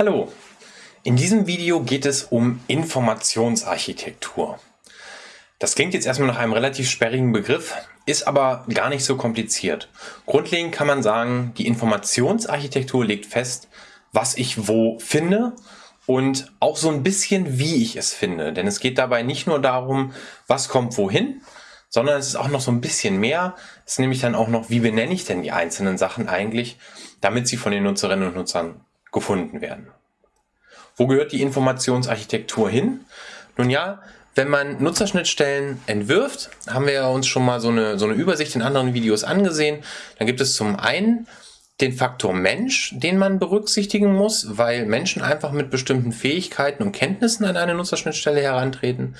Hallo, in diesem Video geht es um Informationsarchitektur. Das klingt jetzt erstmal nach einem relativ sperrigen Begriff, ist aber gar nicht so kompliziert. Grundlegend kann man sagen, die Informationsarchitektur legt fest, was ich wo finde und auch so ein bisschen, wie ich es finde. Denn es geht dabei nicht nur darum, was kommt wohin, sondern es ist auch noch so ein bisschen mehr. Es ist nämlich dann auch noch, wie benenne ich denn die einzelnen Sachen eigentlich, damit sie von den Nutzerinnen und Nutzern gefunden werden. Wo gehört die Informationsarchitektur hin? Nun ja, wenn man Nutzerschnittstellen entwirft, haben wir uns schon mal so eine, so eine Übersicht in anderen Videos angesehen. Dann gibt es zum einen den Faktor Mensch, den man berücksichtigen muss, weil Menschen einfach mit bestimmten Fähigkeiten und Kenntnissen an eine Nutzerschnittstelle herantreten.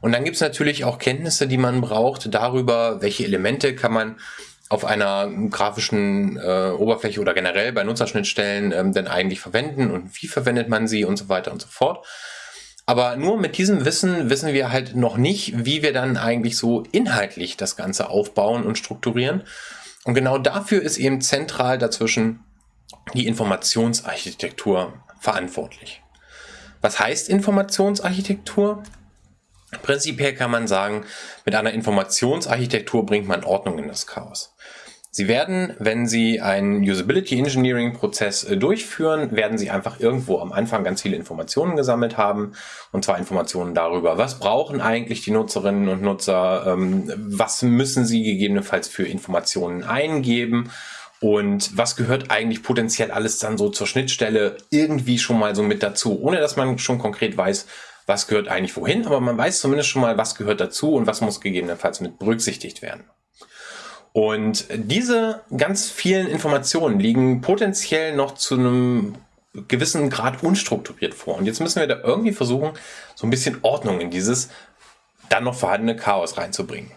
Und dann gibt es natürlich auch Kenntnisse, die man braucht darüber, welche Elemente kann man auf einer grafischen äh, Oberfläche oder generell bei Nutzerschnittstellen ähm, denn eigentlich verwenden und wie verwendet man sie und so weiter und so fort. Aber nur mit diesem Wissen wissen wir halt noch nicht, wie wir dann eigentlich so inhaltlich das Ganze aufbauen und strukturieren. Und genau dafür ist eben zentral dazwischen die Informationsarchitektur verantwortlich. Was heißt Informationsarchitektur? Prinzipiell kann man sagen, mit einer Informationsarchitektur bringt man Ordnung in das Chaos. Sie werden, wenn Sie einen Usability Engineering Prozess äh, durchführen, werden Sie einfach irgendwo am Anfang ganz viele Informationen gesammelt haben. Und zwar Informationen darüber, was brauchen eigentlich die Nutzerinnen und Nutzer, ähm, was müssen sie gegebenenfalls für Informationen eingeben und was gehört eigentlich potenziell alles dann so zur Schnittstelle irgendwie schon mal so mit dazu, ohne dass man schon konkret weiß, was gehört eigentlich wohin, aber man weiß zumindest schon mal, was gehört dazu und was muss gegebenenfalls mit berücksichtigt werden. Und diese ganz vielen Informationen liegen potenziell noch zu einem gewissen Grad unstrukturiert vor. Und jetzt müssen wir da irgendwie versuchen, so ein bisschen Ordnung in dieses dann noch vorhandene Chaos reinzubringen.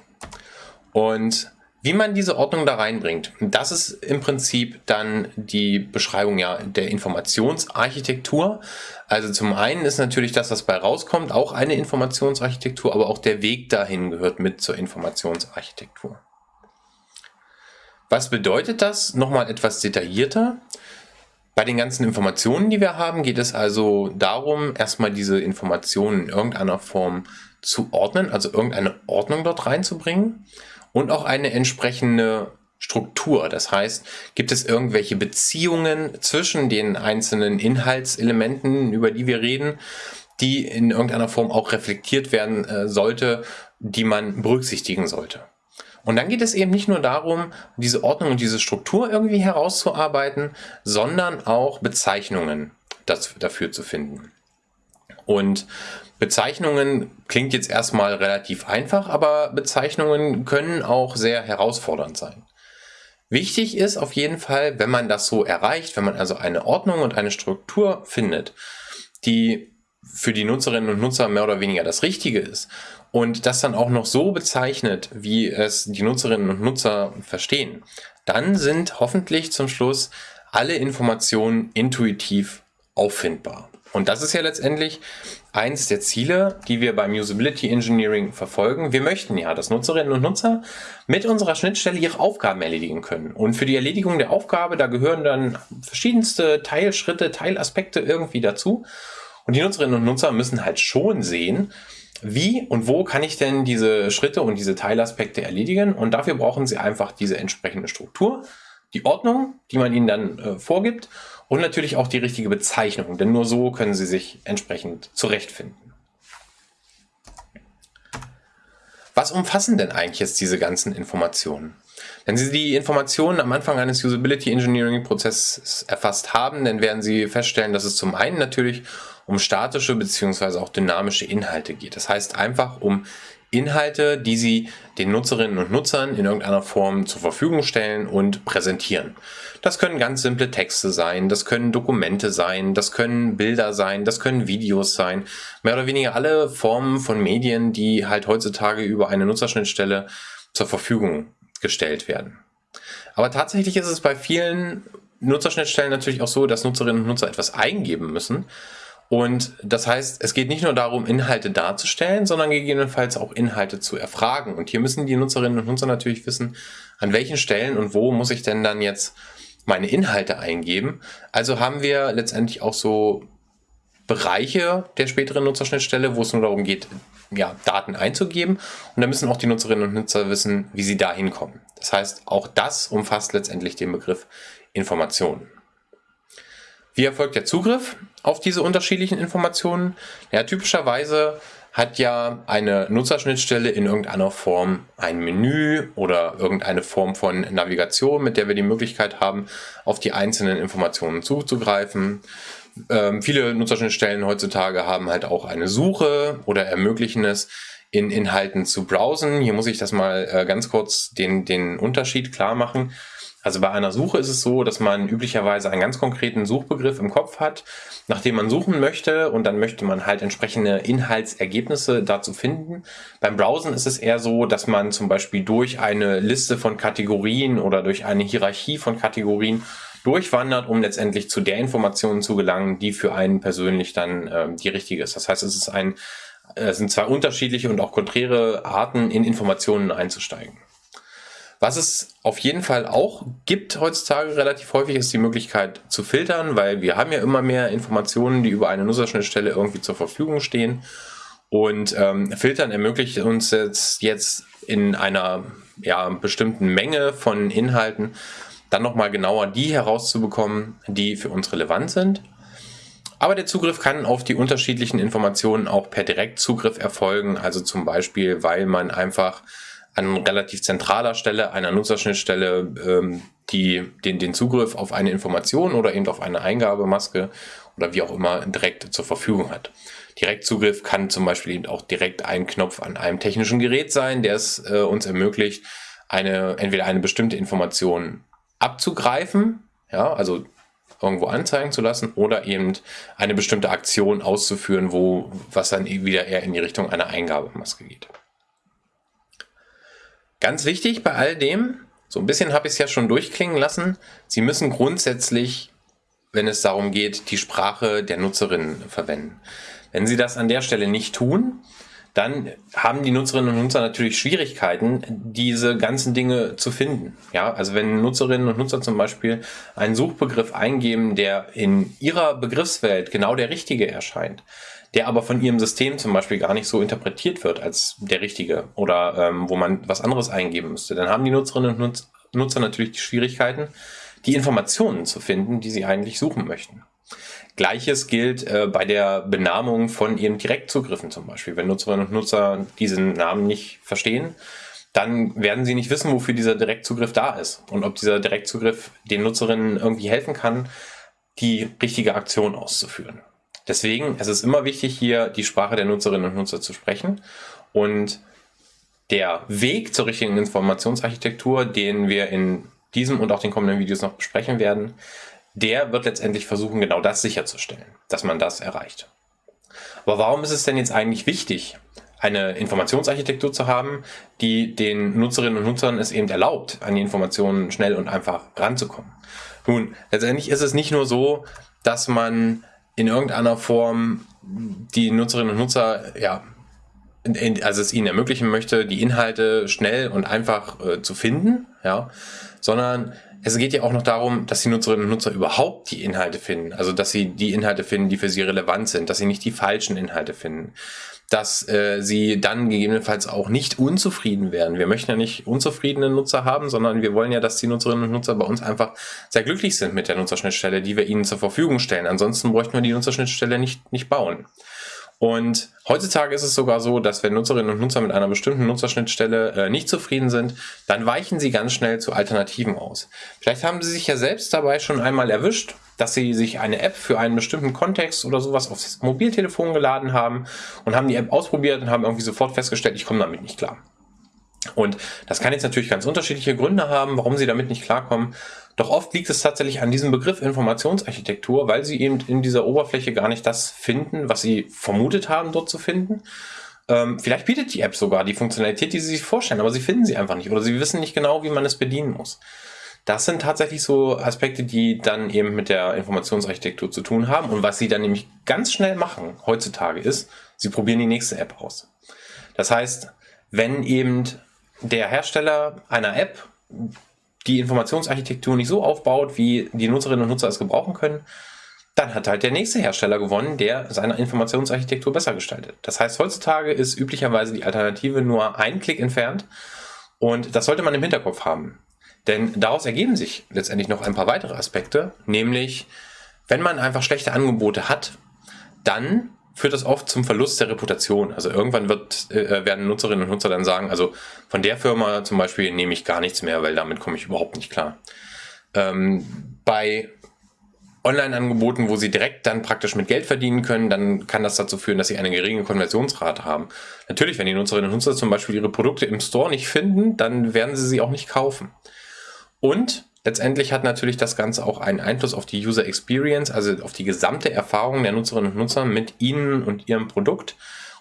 Und wie man diese Ordnung da reinbringt, das ist im Prinzip dann die Beschreibung ja der Informationsarchitektur. Also zum einen ist natürlich das, was bei rauskommt, auch eine Informationsarchitektur, aber auch der Weg dahin gehört mit zur Informationsarchitektur. Was bedeutet das? Nochmal etwas detaillierter. Bei den ganzen Informationen, die wir haben, geht es also darum, erstmal diese Informationen in irgendeiner Form zu ordnen, also irgendeine Ordnung dort reinzubringen und auch eine entsprechende Struktur. Das heißt, gibt es irgendwelche Beziehungen zwischen den einzelnen Inhaltselementen, über die wir reden, die in irgendeiner Form auch reflektiert werden äh, sollte, die man berücksichtigen sollte. Und dann geht es eben nicht nur darum, diese Ordnung und diese Struktur irgendwie herauszuarbeiten, sondern auch Bezeichnungen dafür zu finden. Und Bezeichnungen klingt jetzt erstmal relativ einfach, aber Bezeichnungen können auch sehr herausfordernd sein. Wichtig ist auf jeden Fall, wenn man das so erreicht, wenn man also eine Ordnung und eine Struktur findet, die für die Nutzerinnen und Nutzer mehr oder weniger das Richtige ist und das dann auch noch so bezeichnet, wie es die Nutzerinnen und Nutzer verstehen, dann sind hoffentlich zum Schluss alle Informationen intuitiv auffindbar. Und das ist ja letztendlich eins der Ziele, die wir beim Usability Engineering verfolgen. Wir möchten ja, dass Nutzerinnen und Nutzer mit unserer Schnittstelle ihre Aufgaben erledigen können. Und für die Erledigung der Aufgabe, da gehören dann verschiedenste Teilschritte, Teilaspekte irgendwie dazu. Und die Nutzerinnen und Nutzer müssen halt schon sehen, wie und wo kann ich denn diese Schritte und diese Teilaspekte erledigen. Und dafür brauchen sie einfach diese entsprechende Struktur, die Ordnung, die man ihnen dann äh, vorgibt und natürlich auch die richtige Bezeichnung, denn nur so können Sie sich entsprechend zurechtfinden. Was umfassen denn eigentlich jetzt diese ganzen Informationen? Wenn Sie die Informationen am Anfang eines Usability Engineering Prozesses erfasst haben, dann werden Sie feststellen, dass es zum einen natürlich um statische bzw. auch dynamische Inhalte geht. Das heißt einfach um Inhalte, die Sie den Nutzerinnen und Nutzern in irgendeiner Form zur Verfügung stellen und präsentieren. Das können ganz simple Texte sein, das können Dokumente sein, das können Bilder sein, das können Videos sein. Mehr oder weniger alle Formen von Medien, die halt heutzutage über eine Nutzerschnittstelle zur Verfügung gestellt werden. Aber tatsächlich ist es bei vielen Nutzerschnittstellen natürlich auch so, dass Nutzerinnen und Nutzer etwas eingeben müssen und das heißt, es geht nicht nur darum, Inhalte darzustellen, sondern gegebenenfalls auch Inhalte zu erfragen. Und hier müssen die Nutzerinnen und Nutzer natürlich wissen, an welchen Stellen und wo muss ich denn dann jetzt meine Inhalte eingeben. Also haben wir letztendlich auch so Bereiche der späteren Nutzerschnittstelle, wo es nur darum geht, ja, Daten einzugeben. Und da müssen auch die Nutzerinnen und Nutzer wissen, wie sie da hinkommen. Das heißt, auch das umfasst letztendlich den Begriff Informationen. Wie erfolgt der Zugriff auf diese unterschiedlichen Informationen? Ja, typischerweise hat ja eine Nutzerschnittstelle in irgendeiner Form ein Menü oder irgendeine Form von Navigation, mit der wir die Möglichkeit haben, auf die einzelnen Informationen zuzugreifen. Ähm, viele Nutzerschnittstellen heutzutage haben halt auch eine Suche oder ermöglichen es, in Inhalten zu browsen. Hier muss ich das mal äh, ganz kurz den, den Unterschied klar machen. Also bei einer Suche ist es so, dass man üblicherweise einen ganz konkreten Suchbegriff im Kopf hat, nach dem man suchen möchte und dann möchte man halt entsprechende Inhaltsergebnisse dazu finden. Beim Browsen ist es eher so, dass man zum Beispiel durch eine Liste von Kategorien oder durch eine Hierarchie von Kategorien durchwandert, um letztendlich zu der Information zu gelangen, die für einen persönlich dann äh, die richtige ist. Das heißt, es ist ein, äh, sind zwei unterschiedliche und auch konträre Arten, in Informationen einzusteigen. Was es auf jeden Fall auch gibt heutzutage relativ häufig, ist die Möglichkeit zu filtern, weil wir haben ja immer mehr Informationen, die über eine Nutzerschnittstelle irgendwie zur Verfügung stehen. Und ähm, Filtern ermöglicht uns jetzt, jetzt in einer ja, bestimmten Menge von Inhalten dann nochmal genauer die herauszubekommen, die für uns relevant sind. Aber der Zugriff kann auf die unterschiedlichen Informationen auch per Direktzugriff erfolgen, also zum Beispiel, weil man einfach an relativ zentraler Stelle einer Nutzerschnittstelle ähm, die, den, den Zugriff auf eine Information oder eben auf eine Eingabemaske oder wie auch immer direkt zur Verfügung hat. Direktzugriff kann zum Beispiel eben auch direkt ein Knopf an einem technischen Gerät sein, der es äh, uns ermöglicht, eine, entweder eine bestimmte Information abzugreifen, ja, also irgendwo anzeigen zu lassen oder eben eine bestimmte Aktion auszuführen, wo was dann wieder eher in die Richtung einer Eingabemaske geht. Ganz wichtig bei all dem, so ein bisschen habe ich es ja schon durchklingen lassen, Sie müssen grundsätzlich, wenn es darum geht, die Sprache der Nutzerinnen verwenden. Wenn Sie das an der Stelle nicht tun, dann haben die Nutzerinnen und Nutzer natürlich Schwierigkeiten, diese ganzen Dinge zu finden. Ja, also wenn Nutzerinnen und Nutzer zum Beispiel einen Suchbegriff eingeben, der in ihrer Begriffswelt genau der richtige erscheint, der aber von ihrem System zum Beispiel gar nicht so interpretiert wird als der richtige oder ähm, wo man was anderes eingeben müsste, dann haben die Nutzerinnen und Nutzer natürlich die Schwierigkeiten, die Informationen zu finden, die sie eigentlich suchen möchten. Gleiches gilt äh, bei der Benamung von ihren Direktzugriffen zum Beispiel. Wenn Nutzerinnen und Nutzer diesen Namen nicht verstehen, dann werden sie nicht wissen, wofür dieser Direktzugriff da ist und ob dieser Direktzugriff den Nutzerinnen irgendwie helfen kann, die richtige Aktion auszuführen. Deswegen es ist es immer wichtig, hier die Sprache der Nutzerinnen und Nutzer zu sprechen und der Weg zur richtigen Informationsarchitektur, den wir in diesem und auch den kommenden Videos noch besprechen werden, der wird letztendlich versuchen, genau das sicherzustellen, dass man das erreicht. Aber warum ist es denn jetzt eigentlich wichtig, eine Informationsarchitektur zu haben, die den Nutzerinnen und Nutzern es eben erlaubt, an die Informationen schnell und einfach ranzukommen? Nun, letztendlich ist es nicht nur so, dass man in irgendeiner Form die Nutzerinnen und Nutzer, ja, also es ihnen ermöglichen möchte, die Inhalte schnell und einfach äh, zu finden, ja, sondern es geht ja auch noch darum, dass die Nutzerinnen und Nutzer überhaupt die Inhalte finden. Also, dass sie die Inhalte finden, die für sie relevant sind, dass sie nicht die falschen Inhalte finden. Dass äh, sie dann gegebenenfalls auch nicht unzufrieden werden. Wir möchten ja nicht unzufriedene Nutzer haben, sondern wir wollen ja, dass die Nutzerinnen und Nutzer bei uns einfach sehr glücklich sind mit der Nutzerschnittstelle, die wir ihnen zur Verfügung stellen. Ansonsten bräuchten wir die Nutzerschnittstelle nicht, nicht bauen. Und heutzutage ist es sogar so, dass wenn Nutzerinnen und Nutzer mit einer bestimmten Nutzerschnittstelle äh, nicht zufrieden sind, dann weichen sie ganz schnell zu Alternativen aus. Vielleicht haben sie sich ja selbst dabei schon einmal erwischt, dass sie sich eine App für einen bestimmten Kontext oder sowas aufs Mobiltelefon geladen haben und haben die App ausprobiert und haben irgendwie sofort festgestellt, ich komme damit nicht klar. Und das kann jetzt natürlich ganz unterschiedliche Gründe haben, warum sie damit nicht klarkommen. Doch oft liegt es tatsächlich an diesem Begriff Informationsarchitektur, weil sie eben in dieser Oberfläche gar nicht das finden, was sie vermutet haben, dort zu finden. Ähm, vielleicht bietet die App sogar die Funktionalität, die sie sich vorstellen, aber sie finden sie einfach nicht oder sie wissen nicht genau, wie man es bedienen muss. Das sind tatsächlich so Aspekte, die dann eben mit der Informationsarchitektur zu tun haben. Und was sie dann nämlich ganz schnell machen heutzutage ist, sie probieren die nächste App aus. Das heißt, wenn eben der Hersteller einer App die Informationsarchitektur nicht so aufbaut, wie die Nutzerinnen und Nutzer es gebrauchen können, dann hat halt der nächste Hersteller gewonnen, der seine Informationsarchitektur besser gestaltet. Das heißt, heutzutage ist üblicherweise die Alternative nur ein Klick entfernt und das sollte man im Hinterkopf haben. Denn daraus ergeben sich letztendlich noch ein paar weitere Aspekte, nämlich wenn man einfach schlechte Angebote hat, dann führt das oft zum Verlust der Reputation. Also irgendwann wird, äh, werden Nutzerinnen und Nutzer dann sagen, also von der Firma zum Beispiel nehme ich gar nichts mehr, weil damit komme ich überhaupt nicht klar. Ähm, bei Online-Angeboten, wo sie direkt dann praktisch mit Geld verdienen können, dann kann das dazu führen, dass sie eine geringe Konversionsrate haben. Natürlich, wenn die Nutzerinnen und Nutzer zum Beispiel ihre Produkte im Store nicht finden, dann werden sie sie auch nicht kaufen. Und letztendlich hat natürlich das Ganze auch einen Einfluss auf die User Experience, also auf die gesamte Erfahrung der Nutzerinnen und Nutzer mit ihnen und ihrem Produkt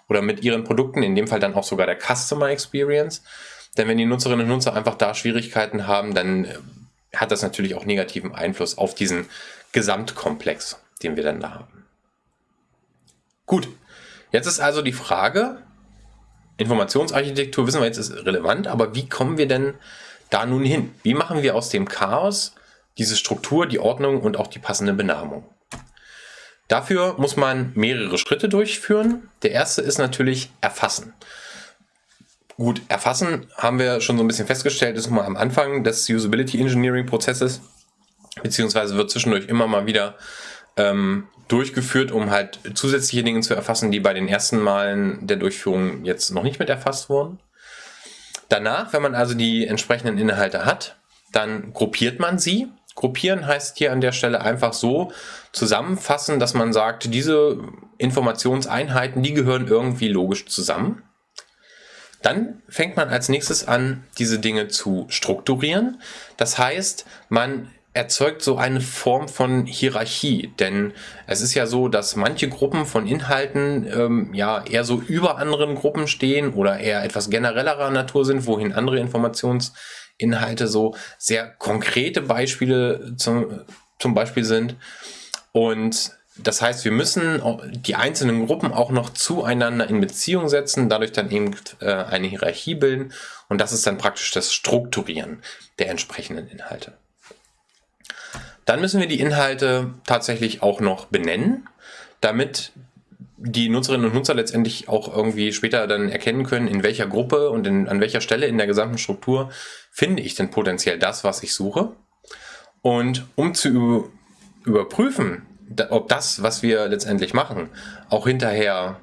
oder mit ihren Produkten, in dem Fall dann auch sogar der Customer Experience. Denn wenn die Nutzerinnen und Nutzer einfach da Schwierigkeiten haben, dann äh, hat das natürlich auch negativen Einfluss auf diesen Gesamtkomplex, den wir dann da haben. Gut, jetzt ist also die Frage, Informationsarchitektur wissen wir jetzt ist relevant, aber wie kommen wir denn da nun hin? Wie machen wir aus dem Chaos diese Struktur, die Ordnung und auch die passende Benamung? Dafür muss man mehrere Schritte durchführen. Der erste ist natürlich erfassen. Gut, erfassen haben wir schon so ein bisschen festgestellt, ist mal am Anfang des Usability Engineering Prozesses, beziehungsweise wird zwischendurch immer mal wieder ähm, durchgeführt, um halt zusätzliche Dinge zu erfassen, die bei den ersten Malen der Durchführung jetzt noch nicht mit erfasst wurden. Danach, wenn man also die entsprechenden Inhalte hat, dann gruppiert man sie. Gruppieren heißt hier an der Stelle einfach so zusammenfassen, dass man sagt, diese Informationseinheiten, die gehören irgendwie logisch zusammen. Dann fängt man als nächstes an, diese Dinge zu strukturieren. Das heißt, man erzeugt so eine Form von Hierarchie, denn es ist ja so, dass manche Gruppen von Inhalten ähm, ja eher so über anderen Gruppen stehen oder eher etwas generellerer Natur sind, wohin andere Informationsinhalte so sehr konkrete Beispiele zum, zum Beispiel sind. Und das heißt, wir müssen die einzelnen Gruppen auch noch zueinander in Beziehung setzen, dadurch dann eben äh, eine Hierarchie bilden und das ist dann praktisch das Strukturieren der entsprechenden Inhalte. Dann müssen wir die Inhalte tatsächlich auch noch benennen, damit die Nutzerinnen und Nutzer letztendlich auch irgendwie später dann erkennen können, in welcher Gruppe und in, an welcher Stelle in der gesamten Struktur finde ich denn potenziell das, was ich suche. Und um zu überprüfen, ob das, was wir letztendlich machen, auch hinterher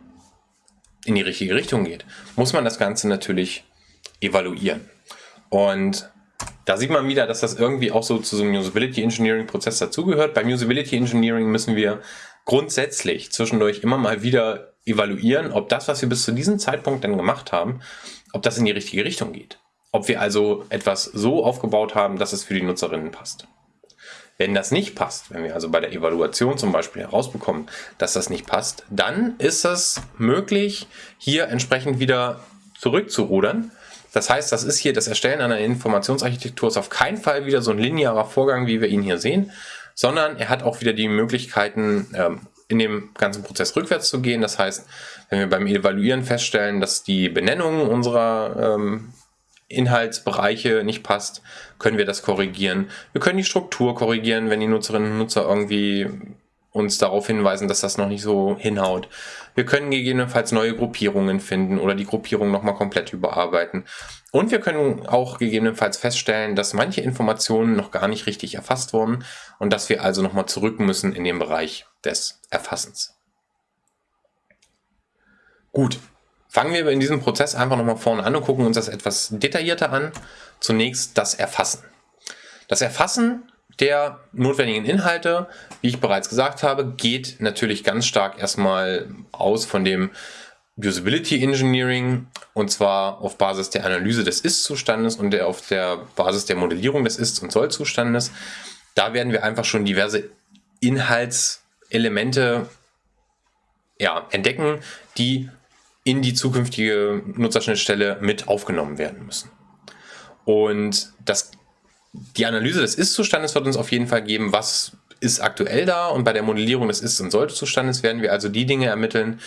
in die richtige Richtung geht, muss man das Ganze natürlich evaluieren. Und da sieht man wieder, dass das irgendwie auch so zu so einem Usability Engineering Prozess dazugehört. Beim Usability Engineering müssen wir grundsätzlich zwischendurch immer mal wieder evaluieren, ob das, was wir bis zu diesem Zeitpunkt dann gemacht haben, ob das in die richtige Richtung geht. Ob wir also etwas so aufgebaut haben, dass es für die Nutzerinnen passt. Wenn das nicht passt, wenn wir also bei der Evaluation zum Beispiel herausbekommen, dass das nicht passt, dann ist es möglich, hier entsprechend wieder zurückzurudern das heißt, das ist hier das Erstellen einer Informationsarchitektur ist auf keinen Fall wieder so ein linearer Vorgang, wie wir ihn hier sehen, sondern er hat auch wieder die Möglichkeiten, ähm, in dem ganzen Prozess rückwärts zu gehen. Das heißt, wenn wir beim Evaluieren feststellen, dass die Benennung unserer ähm, Inhaltsbereiche nicht passt, können wir das korrigieren. Wir können die Struktur korrigieren, wenn die Nutzerinnen und Nutzer irgendwie uns darauf hinweisen, dass das noch nicht so hinhaut. Wir können gegebenenfalls neue Gruppierungen finden oder die Gruppierung nochmal komplett überarbeiten. Und wir können auch gegebenenfalls feststellen, dass manche Informationen noch gar nicht richtig erfasst wurden und dass wir also nochmal zurück müssen in den Bereich des Erfassens. Gut, fangen wir in diesem Prozess einfach nochmal vorne an und gucken uns das etwas detaillierter an. Zunächst das Erfassen. Das Erfassen der notwendigen Inhalte, wie ich bereits gesagt habe, geht natürlich ganz stark erstmal aus von dem Usability Engineering und zwar auf Basis der Analyse des Ist-Zustandes und der, auf der Basis der Modellierung des Ist- und Soll-Zustandes. Da werden wir einfach schon diverse Inhaltselemente ja, entdecken, die in die zukünftige Nutzerschnittstelle mit aufgenommen werden müssen. Und das die Analyse des Ist-Zustandes wird uns auf jeden Fall geben, was ist aktuell da und bei der Modellierung des Ist- und Sollte-Zustandes werden wir also die Dinge ermitteln,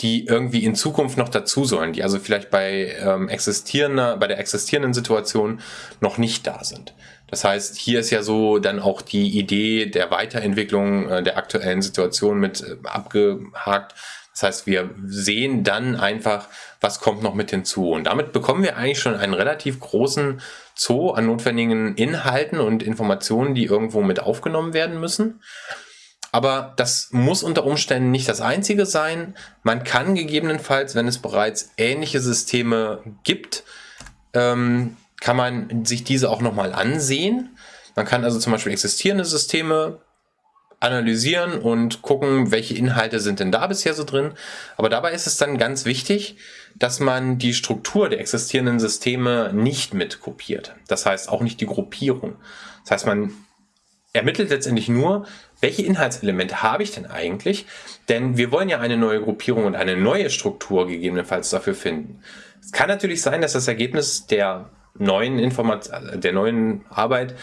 die irgendwie in Zukunft noch dazu sollen, die also vielleicht bei, ähm, existierender, bei der existierenden Situation noch nicht da sind. Das heißt, hier ist ja so dann auch die Idee der Weiterentwicklung äh, der aktuellen Situation mit äh, abgehakt. Das heißt, wir sehen dann einfach, was kommt noch mit hinzu. Und damit bekommen wir eigentlich schon einen relativ großen Zoo an notwendigen Inhalten und Informationen, die irgendwo mit aufgenommen werden müssen. Aber das muss unter Umständen nicht das einzige sein. Man kann gegebenenfalls, wenn es bereits ähnliche Systeme gibt, ähm, kann man sich diese auch nochmal ansehen. Man kann also zum Beispiel existierende Systeme analysieren und gucken, welche Inhalte sind denn da bisher so drin. Aber dabei ist es dann ganz wichtig, dass man die Struktur der existierenden Systeme nicht mit kopiert. Das heißt auch nicht die Gruppierung. Das heißt, man ermittelt letztendlich nur, welche Inhaltselemente habe ich denn eigentlich? Denn wir wollen ja eine neue Gruppierung und eine neue Struktur gegebenenfalls dafür finden. Es kann natürlich sein, dass das Ergebnis der neuen Information, der neuen Arbeit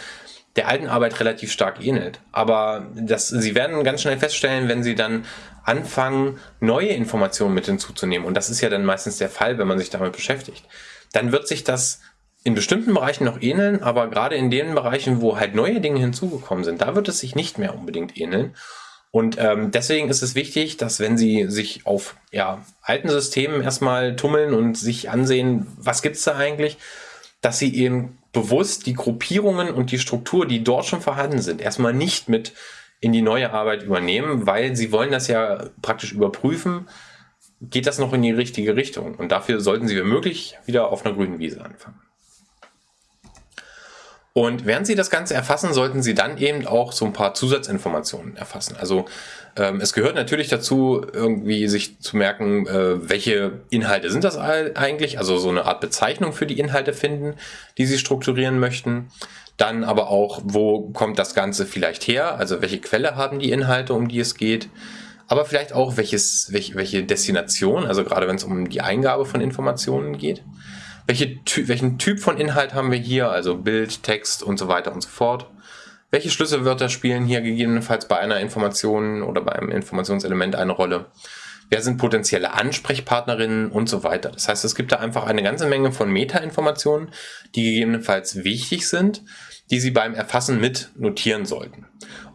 der alten Arbeit relativ stark ähnelt. Aber das, Sie werden ganz schnell feststellen, wenn Sie dann anfangen, neue Informationen mit hinzuzunehmen, und das ist ja dann meistens der Fall, wenn man sich damit beschäftigt, dann wird sich das in bestimmten Bereichen noch ähneln, aber gerade in den Bereichen, wo halt neue Dinge hinzugekommen sind, da wird es sich nicht mehr unbedingt ähneln. Und ähm, deswegen ist es wichtig, dass wenn Sie sich auf ja, alten Systemen erstmal tummeln und sich ansehen, was gibt's da eigentlich, dass sie eben bewusst die Gruppierungen und die Struktur, die dort schon vorhanden sind, erstmal nicht mit in die neue Arbeit übernehmen, weil sie wollen das ja praktisch überprüfen, geht das noch in die richtige Richtung. Und dafür sollten sie, wenn möglich, wieder auf einer grünen Wiese anfangen. Und während Sie das Ganze erfassen, sollten Sie dann eben auch so ein paar Zusatzinformationen erfassen. Also ähm, es gehört natürlich dazu, irgendwie sich zu merken, äh, welche Inhalte sind das eigentlich, also so eine Art Bezeichnung für die Inhalte finden, die Sie strukturieren möchten. Dann aber auch, wo kommt das Ganze vielleicht her, also welche Quelle haben die Inhalte, um die es geht. Aber vielleicht auch, welches, welche, welche Destination, also gerade wenn es um die Eingabe von Informationen geht. Welche, welchen Typ von Inhalt haben wir hier, also Bild, Text und so weiter und so fort. Welche Schlüsselwörter spielen hier gegebenenfalls bei einer Information oder bei einem Informationselement eine Rolle? Wer sind potenzielle Ansprechpartnerinnen und so weiter. Das heißt, es gibt da einfach eine ganze Menge von Metainformationen, die gegebenenfalls wichtig sind, die Sie beim Erfassen mit notieren sollten.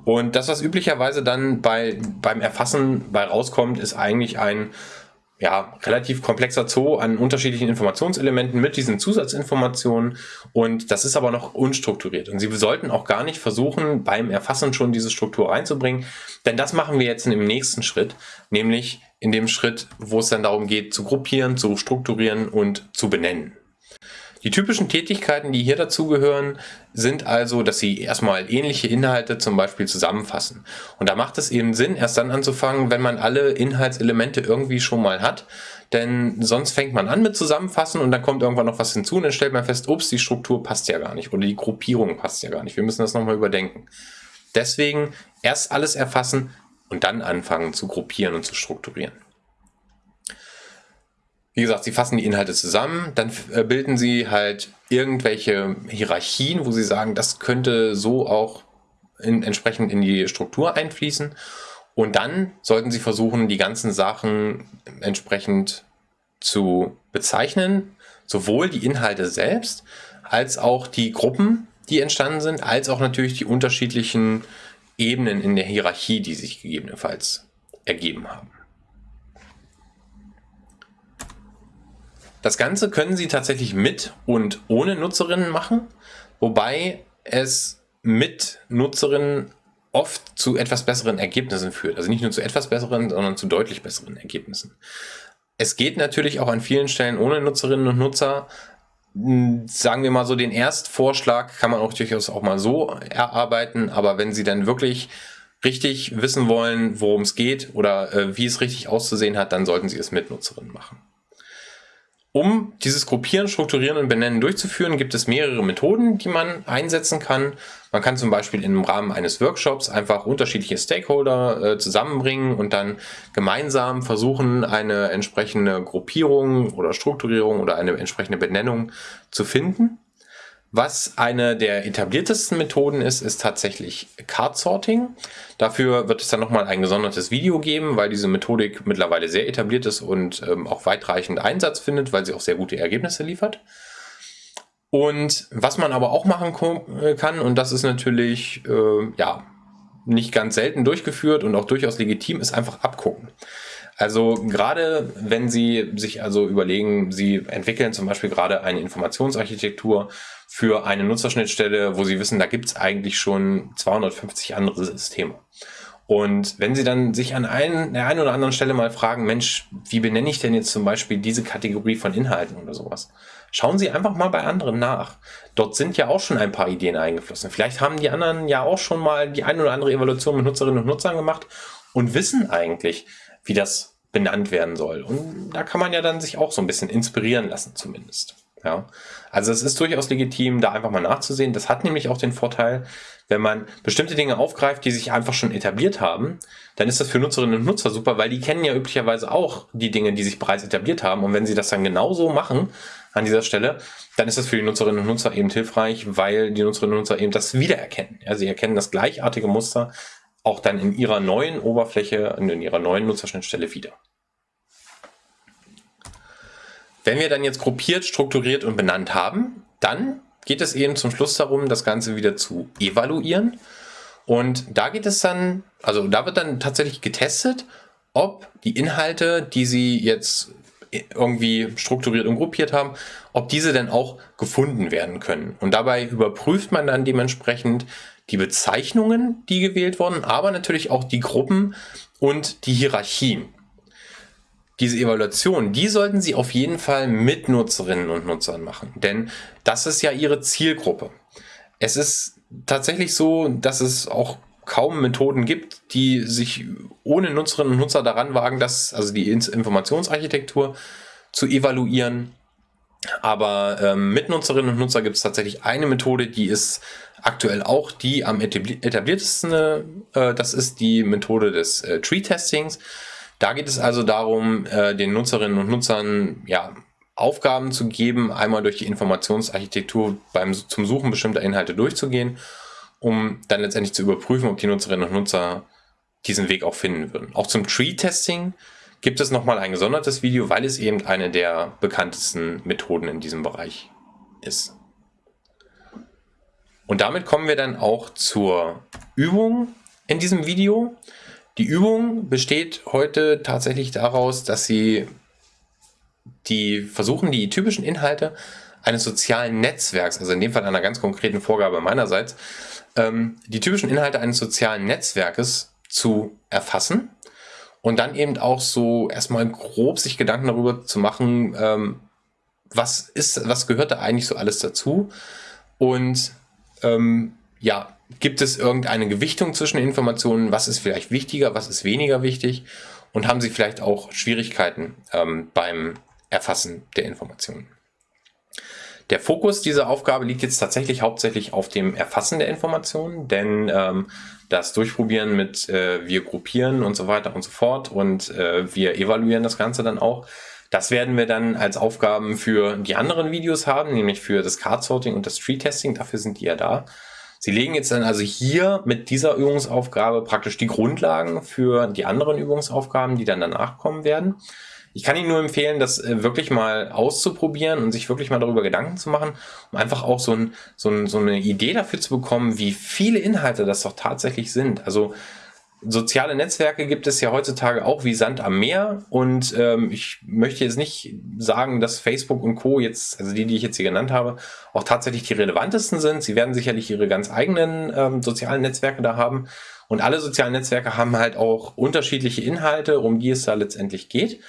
Und das, was üblicherweise dann bei, beim Erfassen bei rauskommt, ist eigentlich ein ja, relativ komplexer Zoo an unterschiedlichen Informationselementen mit diesen Zusatzinformationen und das ist aber noch unstrukturiert. Und Sie sollten auch gar nicht versuchen, beim Erfassen schon diese Struktur reinzubringen, denn das machen wir jetzt im nächsten Schritt, nämlich in dem Schritt, wo es dann darum geht, zu gruppieren, zu strukturieren und zu benennen. Die typischen Tätigkeiten, die hier dazugehören, sind also, dass Sie erstmal ähnliche Inhalte zum Beispiel zusammenfassen. Und da macht es eben Sinn, erst dann anzufangen, wenn man alle Inhaltselemente irgendwie schon mal hat. Denn sonst fängt man an mit Zusammenfassen und dann kommt irgendwann noch was hinzu und dann stellt man fest, ups, die Struktur passt ja gar nicht oder die Gruppierung passt ja gar nicht. Wir müssen das nochmal überdenken. Deswegen erst alles erfassen und dann anfangen zu gruppieren und zu strukturieren. Wie gesagt, sie fassen die Inhalte zusammen, dann äh, bilden sie halt irgendwelche Hierarchien, wo sie sagen, das könnte so auch in, entsprechend in die Struktur einfließen. Und dann sollten sie versuchen, die ganzen Sachen entsprechend zu bezeichnen, sowohl die Inhalte selbst, als auch die Gruppen, die entstanden sind, als auch natürlich die unterschiedlichen Ebenen in der Hierarchie, die sich gegebenenfalls ergeben haben. Das Ganze können Sie tatsächlich mit und ohne Nutzerinnen machen, wobei es mit Nutzerinnen oft zu etwas besseren Ergebnissen führt. Also nicht nur zu etwas besseren, sondern zu deutlich besseren Ergebnissen. Es geht natürlich auch an vielen Stellen ohne Nutzerinnen und Nutzer. Sagen wir mal so, den Erstvorschlag kann man auch durchaus auch mal so erarbeiten, aber wenn Sie dann wirklich richtig wissen wollen, worum es geht oder äh, wie es richtig auszusehen hat, dann sollten Sie es mit Nutzerinnen machen. Um dieses Gruppieren, Strukturieren und Benennen durchzuführen, gibt es mehrere Methoden, die man einsetzen kann. Man kann zum Beispiel im Rahmen eines Workshops einfach unterschiedliche Stakeholder äh, zusammenbringen und dann gemeinsam versuchen, eine entsprechende Gruppierung oder Strukturierung oder eine entsprechende Benennung zu finden. Was eine der etabliertesten Methoden ist, ist tatsächlich Card Sorting. Dafür wird es dann nochmal ein gesondertes Video geben, weil diese Methodik mittlerweile sehr etabliert ist und ähm, auch weitreichend Einsatz findet, weil sie auch sehr gute Ergebnisse liefert. Und was man aber auch machen äh, kann, und das ist natürlich äh, ja nicht ganz selten durchgeführt und auch durchaus legitim, ist einfach abgucken. Also gerade wenn Sie sich also überlegen, Sie entwickeln zum Beispiel gerade eine Informationsarchitektur für eine Nutzerschnittstelle, wo Sie wissen, da gibt es eigentlich schon 250 andere Systeme. Und wenn Sie dann sich an ein, der einen oder anderen Stelle mal fragen, Mensch, wie benenne ich denn jetzt zum Beispiel diese Kategorie von Inhalten oder sowas? Schauen Sie einfach mal bei anderen nach. Dort sind ja auch schon ein paar Ideen eingeflossen. Vielleicht haben die anderen ja auch schon mal die eine oder andere Evaluation mit Nutzerinnen und Nutzern gemacht und wissen eigentlich, wie das benannt werden soll. Und da kann man ja dann sich auch so ein bisschen inspirieren lassen zumindest. Ja, also es ist durchaus legitim, da einfach mal nachzusehen. Das hat nämlich auch den Vorteil, wenn man bestimmte Dinge aufgreift, die sich einfach schon etabliert haben, dann ist das für Nutzerinnen und Nutzer super, weil die kennen ja üblicherweise auch die Dinge, die sich bereits etabliert haben. Und wenn sie das dann genauso machen an dieser Stelle, dann ist das für die Nutzerinnen und Nutzer eben hilfreich, weil die Nutzerinnen und Nutzer eben das wiedererkennen. Ja, sie erkennen das gleichartige Muster auch dann in ihrer neuen Oberfläche, in ihrer neuen Nutzerschnittstelle wieder. Wenn wir dann jetzt gruppiert, strukturiert und benannt haben, dann geht es eben zum Schluss darum, das Ganze wieder zu evaluieren. Und da geht es dann, also da wird dann tatsächlich getestet, ob die Inhalte, die Sie jetzt irgendwie strukturiert und gruppiert haben, ob diese denn auch gefunden werden können. Und dabei überprüft man dann dementsprechend die Bezeichnungen, die gewählt wurden, aber natürlich auch die Gruppen und die Hierarchien diese Evaluation, die sollten Sie auf jeden Fall mit Nutzerinnen und Nutzern machen, denn das ist ja Ihre Zielgruppe. Es ist tatsächlich so, dass es auch kaum Methoden gibt, die sich ohne Nutzerinnen und Nutzer daran wagen, das, also die Informationsarchitektur zu evaluieren. Aber ähm, mit Nutzerinnen und Nutzer gibt es tatsächlich eine Methode, die ist aktuell auch die am etabliertesten. Äh, das ist die Methode des äh, Tree-Testings. Da geht es also darum, äh, den Nutzerinnen und Nutzern ja, Aufgaben zu geben, einmal durch die Informationsarchitektur beim, zum Suchen bestimmter Inhalte durchzugehen, um dann letztendlich zu überprüfen, ob die Nutzerinnen und Nutzer diesen Weg auch finden würden. Auch zum Tree-Testing gibt es nochmal ein gesondertes Video, weil es eben eine der bekanntesten Methoden in diesem Bereich ist. Und damit kommen wir dann auch zur Übung in diesem Video. Die Übung besteht heute tatsächlich daraus, dass Sie die versuchen, die typischen Inhalte eines sozialen Netzwerks, also in dem Fall einer ganz konkreten Vorgabe meinerseits, ähm, die typischen Inhalte eines sozialen Netzwerkes zu erfassen und dann eben auch so erstmal grob sich Gedanken darüber zu machen, ähm, was ist, was gehört da eigentlich so alles dazu und ähm, ja, Gibt es irgendeine Gewichtung zwischen Informationen? Was ist vielleicht wichtiger, was ist weniger wichtig? Und haben Sie vielleicht auch Schwierigkeiten ähm, beim Erfassen der Informationen? Der Fokus dieser Aufgabe liegt jetzt tatsächlich hauptsächlich auf dem Erfassen der Informationen, denn ähm, das Durchprobieren mit äh, wir gruppieren und so weiter und so fort und äh, wir evaluieren das Ganze dann auch, das werden wir dann als Aufgaben für die anderen Videos haben, nämlich für das Card Sorting und das Tree Testing, dafür sind die ja da. Sie legen jetzt dann also hier mit dieser Übungsaufgabe praktisch die Grundlagen für die anderen Übungsaufgaben, die dann danach kommen werden. Ich kann Ihnen nur empfehlen, das äh, wirklich mal auszuprobieren und sich wirklich mal darüber Gedanken zu machen, um einfach auch so, ein, so, ein, so eine Idee dafür zu bekommen, wie viele Inhalte das doch tatsächlich sind. Also soziale Netzwerke gibt es ja heutzutage auch wie Sand am Meer und ähm, ich möchte jetzt nicht sagen, dass Facebook und Co. jetzt, also die, die ich jetzt hier genannt habe, auch tatsächlich die relevantesten sind. Sie werden sicherlich ihre ganz eigenen ähm, sozialen Netzwerke da haben und alle sozialen Netzwerke haben halt auch unterschiedliche Inhalte, um die es da letztendlich geht.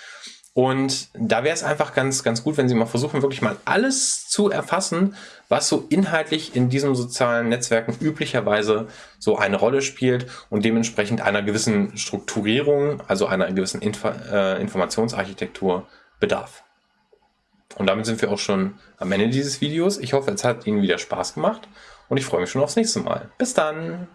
Und da wäre es einfach ganz, ganz gut, wenn Sie mal versuchen, wirklich mal alles zu erfassen, was so inhaltlich in diesen sozialen Netzwerken üblicherweise so eine Rolle spielt und dementsprechend einer gewissen Strukturierung, also einer gewissen Info äh, Informationsarchitektur bedarf. Und damit sind wir auch schon am Ende dieses Videos. Ich hoffe, es hat Ihnen wieder Spaß gemacht und ich freue mich schon aufs nächste Mal. Bis dann!